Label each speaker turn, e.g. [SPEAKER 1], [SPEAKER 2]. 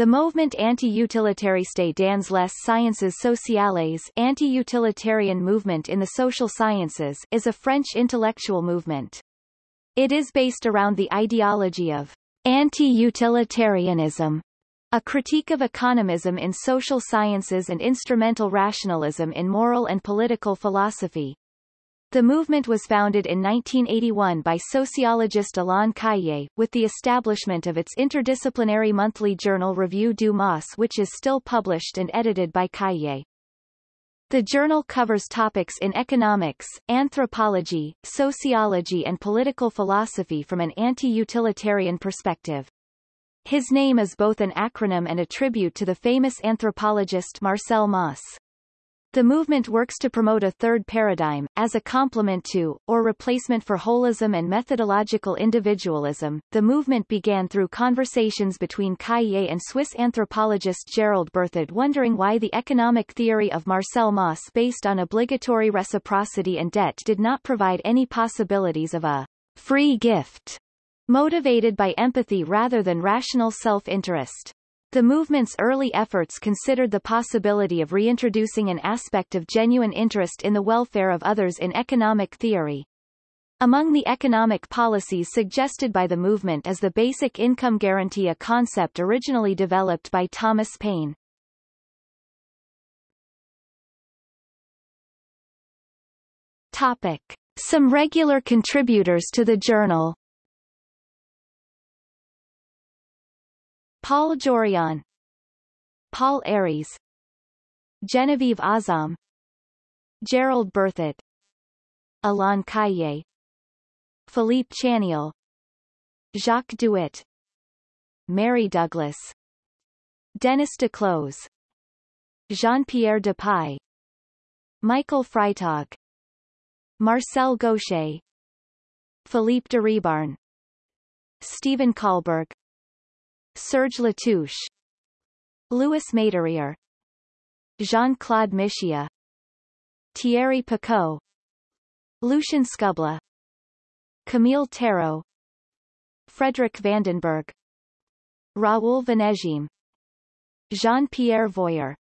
[SPEAKER 1] The movement Anti-Utilitariste dans les sciences sociales anti-utilitarian movement in the social sciences is a French intellectual movement. It is based around the ideology of anti-utilitarianism, a critique of economism in social sciences and instrumental rationalism in moral and political philosophy. The movement was founded in 1981 by sociologist Alain Caillé, with the establishment of its interdisciplinary monthly journal Revue du MAUSS which is still published and edited by Caillé. The journal covers topics in economics, anthropology, sociology and political philosophy from an anti-utilitarian perspective. His name is both an acronym and a tribute to the famous anthropologist Marcel Mauss. The movement works to promote a third paradigm, as a complement to, or replacement for holism and methodological individualism. The movement began through conversations between Caillé and Swiss anthropologist Gerald Berthoud wondering why the economic theory of Marcel Mauss based on obligatory reciprocity and debt did not provide any possibilities of a free gift, motivated by empathy rather than rational self-interest. The movement's early efforts considered the possibility of reintroducing an aspect of genuine interest in the welfare of others in economic theory. Among the economic policies suggested by the movement is the basic income guarantee a concept originally developed by Thomas Paine. Topic. Some regular contributors to the journal Paul Jorion Paul Aries Genevieve Azam Gerald Berthoud Alain Caillé Philippe Chanial Jacques Douet Mary Douglas Denis Duclos Jean-Pierre Dupuy Michael Freitag Marcel Gauchet Philippe d'Iribarne Stephen Kalberg Serge Latouche Louis Maderier Jean-Claude Michéa Thierry Paquot Lucien Scubla Camille Tarot Frederick Vandenberghe Raoul Vaneigem Jean-Pierre Voyer